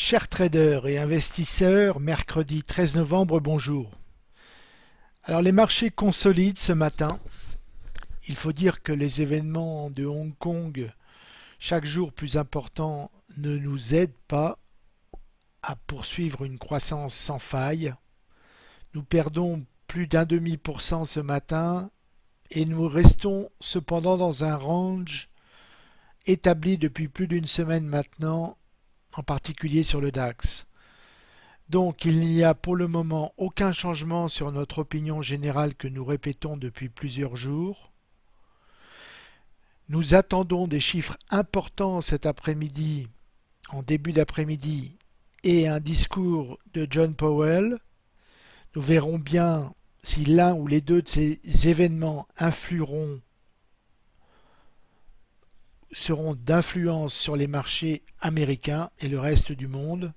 Chers traders et investisseurs, mercredi 13 novembre, bonjour. Alors les marchés consolident ce matin. Il faut dire que les événements de Hong Kong, chaque jour plus importants, ne nous aident pas à poursuivre une croissance sans faille. Nous perdons plus d'un demi pour cent ce matin et nous restons cependant dans un range établi depuis plus d'une semaine maintenant en particulier sur le DAX. Donc il n'y a pour le moment aucun changement sur notre opinion générale que nous répétons depuis plusieurs jours. Nous attendons des chiffres importants cet après-midi, en début d'après-midi, et un discours de John Powell. Nous verrons bien si l'un ou les deux de ces événements influeront seront d'influence sur les marchés américains et le reste du monde.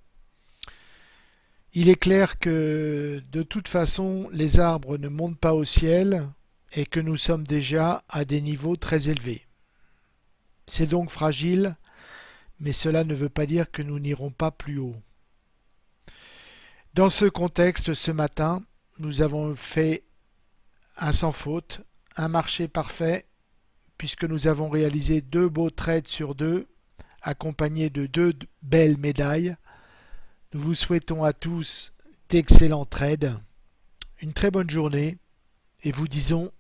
Il est clair que de toute façon les arbres ne montent pas au ciel et que nous sommes déjà à des niveaux très élevés. C'est donc fragile, mais cela ne veut pas dire que nous n'irons pas plus haut. Dans ce contexte, ce matin, nous avons fait un sans faute, un marché parfait puisque nous avons réalisé deux beaux trades sur deux, accompagnés de deux belles médailles. Nous vous souhaitons à tous d'excellents trades, une très bonne journée et vous disons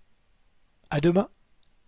à demain.